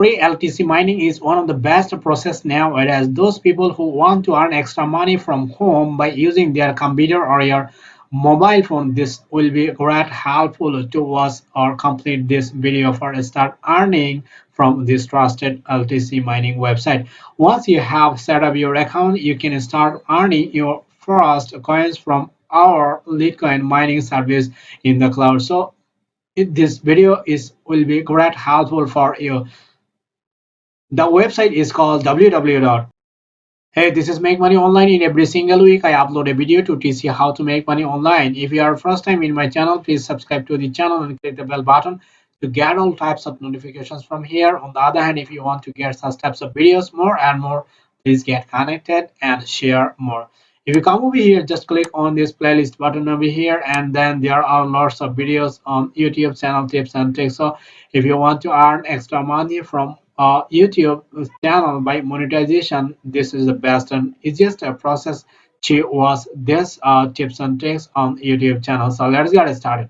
Free LTC mining is one of the best process nowadays. Those people who want to earn extra money from home by using their computer or your mobile phone, this will be great helpful to us or complete this video for start earning from this trusted LTC mining website. Once you have set up your account, you can start earning your first coins from our Litecoin mining service in the cloud. So this video is will be great helpful for you. The website is called www. Hey, this is Make Money Online. In every single week, I upload a video to teach you how to make money online. If you are first time in my channel, please subscribe to the channel and click the bell button to get all types of notifications from here. On the other hand, if you want to get such types of videos more and more, please get connected and share more. If you come over here, just click on this playlist button over here, and then there are lots of videos on YouTube channel tips and tricks. So if you want to earn extra money from uh, YouTube channel by monetization, this is the best and easiest process to watch this uh, tips and tricks on YouTube channel. So let's get started.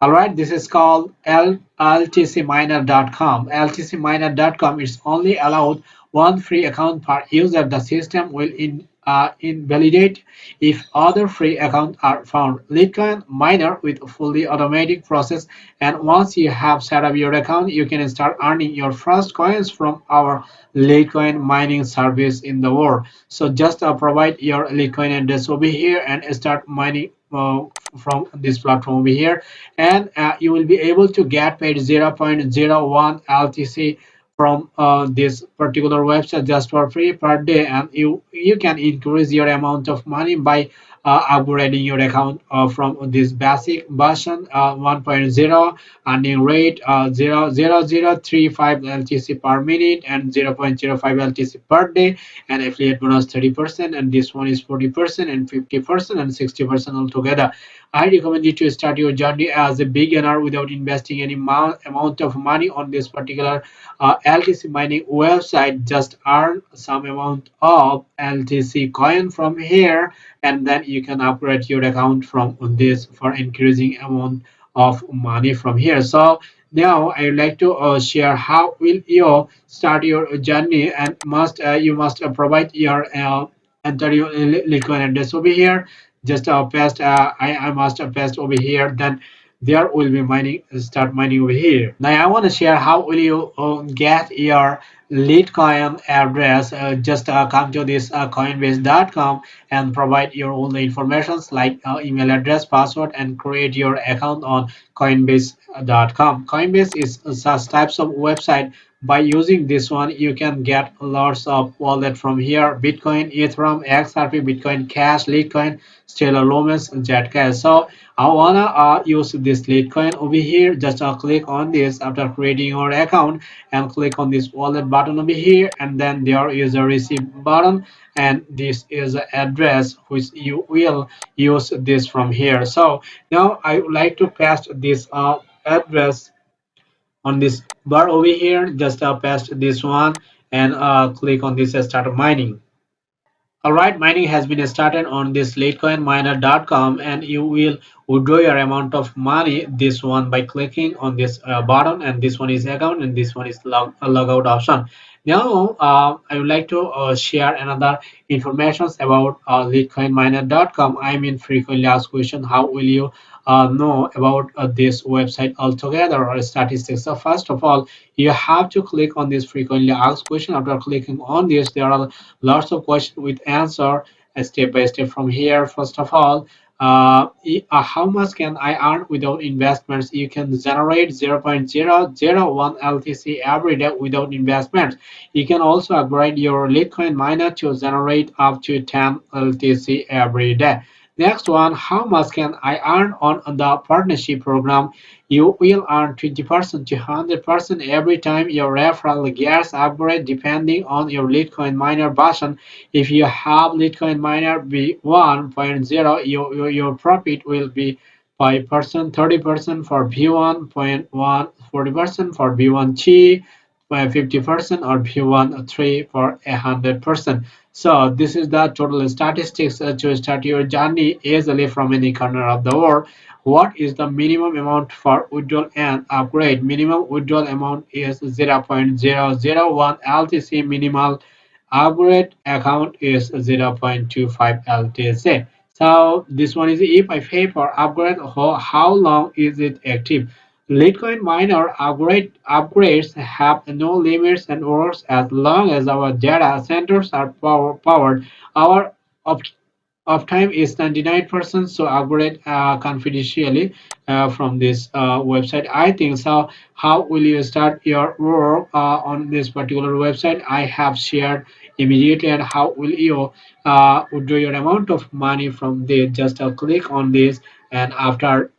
All right, this is called ltcminer.com. ltcminer.com is only allowed one free account per user. The system will in uh, invalidate if other free accounts are found. Litecoin miner with fully automatic process and once you have set up your account you can start earning your first coins from our Litecoin mining service in the world. So just uh, provide your Litecoin address over here and start mining uh, from this platform over here and uh, you will be able to get paid 0.01 LTC from uh, this particular website just for free per day and you you can increase your amount of money by upgrading your account uh, from this basic version uh, 1.0 earning rate uh, 0, 0, 0, 35 LTC per minute and 0.05 LTC per day and affiliate bonus 30% and this one is 40% and 50% and 60% altogether. I recommend you to start your journey as a beginner without investing any amount of money on this particular uh, LTC mining website. Just earn some amount of LTC coin from here and then you can upgrade your account from this for increasing amount of money from here. So now I would like to uh, share how will you start your journey and must uh, you must uh, provide your uh, enter your Litecoin address over here just uh, paste uh, I, I must paste over here then there will be mining start mining over here. Now i want to share how will you uh, get your Litecoin address. Uh, just uh, come to this uh, coinbase.com and provide your own informations like uh, email address password and create your account on coinbase.com coinbase is such types of website by using this one you can get lots of wallet from here. Bitcoin ethereum xrp bitcoin cash litecoin stellar lumens Zcash. so i wanna uh, use this litecoin over here. Just uh, click on this after creating your account and click on this wallet button over here and then there is a receive button and this is the address which you will use this from here. So now i would like to paste this uh, address on this bar over here just uh, this one and uh, click on this uh, start mining. All right mining has been started on this litecoinminer.com and you will withdraw your amount of money this one by clicking on this uh, button and this one is account and this one is log, uh, logout option. Now uh, i would like to uh, share another information about uh, litecoinminer.com i mean frequently asked question how will you know about uh, this website altogether or statistics. So first of all, you have to click on this frequently asked question. After clicking on this, there are lots of questions with answer uh, step by step from here. First of all, uh, uh, how much can I earn without investments? You can generate 0.001 LTC every day without investments. You can also upgrade your Litecoin miner to generate up to 10 LTC every day. Next one, how much can I earn on the partnership program? You will earn 20% to 100% every time your referral gets upgrade depending on your Litecoin miner version. If you have Litecoin miner V1.0, your, your profit will be 5%, 30% for V1.1, 40% for V1T, by 50% or P1 3 for 100%. So this is the total statistics to start your journey easily from any corner of the world. What is the minimum amount for withdrawal and upgrade? Minimum withdrawal amount is 0.001 LTC. Minimal upgrade account is 0.25 LTC. So this one is if I pay for upgrade, how long is it active? Litecoin miner upgrade, upgrades have no limits and works as long as our data centers are power, powered. Our uptime is 99% so upgrade uh, confidentially uh, from this uh, website. I think so. How will you start your work uh, on this particular website? I have shared immediately and how will you uh, withdraw your amount of money from this just click on this and after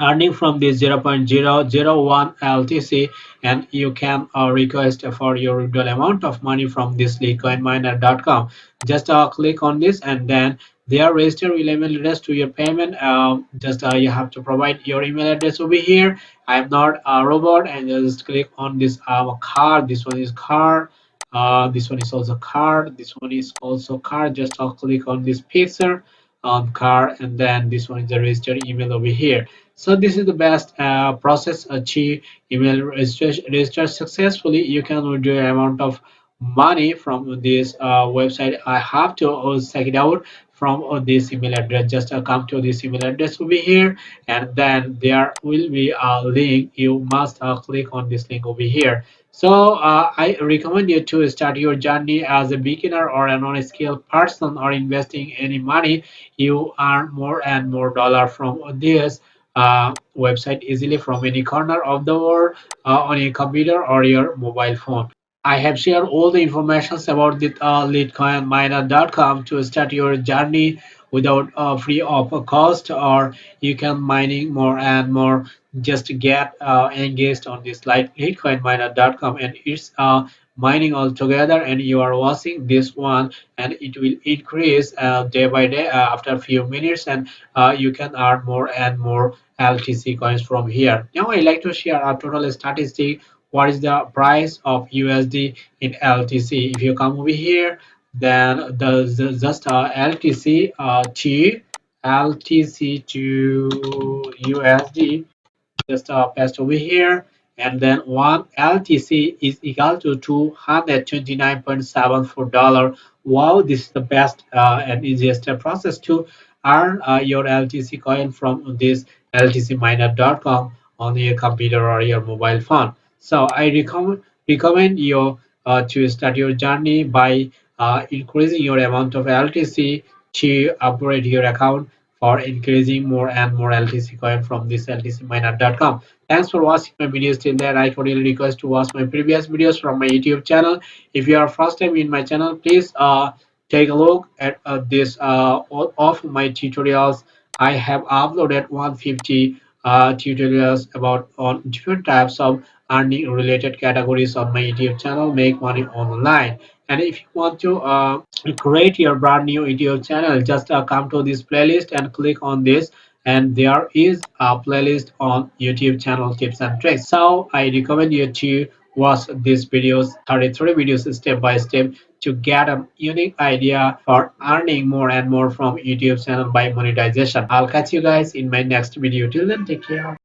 earning from this 0.001 LTC and you can uh, request for your withdrawal amount of money from this litecoinminer.com just uh, click on this and then there register your email address to your payment. Um, just uh, you have to provide your email address over here. I'm not a robot and just click on this um, card this one is card uh, this one is also card this one is also card just I'll click on this picture on card and then this one is the registered email over here so this is the best uh, process achieve email register, register successfully. You can withdraw amount of money from this uh, website. I have to uh, check it out from uh, this email address. Just uh, come to this email address over here and then there will be a link. You must uh, click on this link over here. So uh, I recommend you to start your journey as a beginner or a non-skilled person or investing any money. You earn more and more dollar from this uh, website easily from any corner of the world uh, on your computer or your mobile phone. I have shared all the information about the uh, LitecoinMiner.com to start your journey without uh, free of cost or you can mining more and more just get uh, engaged on this like LitecoinMiner.com and it's uh, mining all together and you are watching this one and it will increase uh, day by day uh, after a few minutes and uh, you can earn more and more LTC coins from here. Now I like to share a total statistic what is the price of USD in LTC. If you come over here, then the, the just uh, LTC uh, to LTC to USD, just uh, paste over here, and then one LTC is equal to 229.74 dollar. Wow, this is the best uh, and easiest process to earn uh, your LTC coin from this ltcminer.com on your computer or your mobile phone. So I recommend recommend you uh, to start your journey by uh, increasing your amount of LTC to upgrade your account for increasing more and more LTC coin from this ltcminer.com. Thanks for watching my videos till there. I cordially request to watch my previous videos from my YouTube channel. If you are first time in my channel, please uh, take a look at uh, this uh, all of my tutorials. I have uploaded 150 uh, tutorials about on different types of earning related categories on my youtube channel make money online and if you want to uh, create your brand new youtube channel just uh, come to this playlist and click on this. And there is a playlist on youtube channel tips and tricks. So i recommend you to watch these videos 33 videos step by step to get a unique idea for earning more and more from youtube channel by monetization. I'll catch you guys in my next video. Till then take care